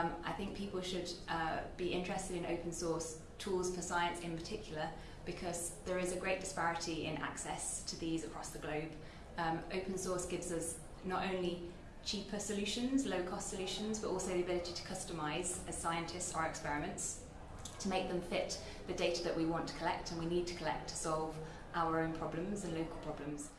Um, I think people should uh, be interested in open source tools for science in particular because there is a great disparity in access to these across the globe. Um, open source gives us not only cheaper solutions, low cost solutions, but also the ability to customize as scientists our experiments to make them fit the data that we want to collect and we need to collect to solve our own problems and local problems.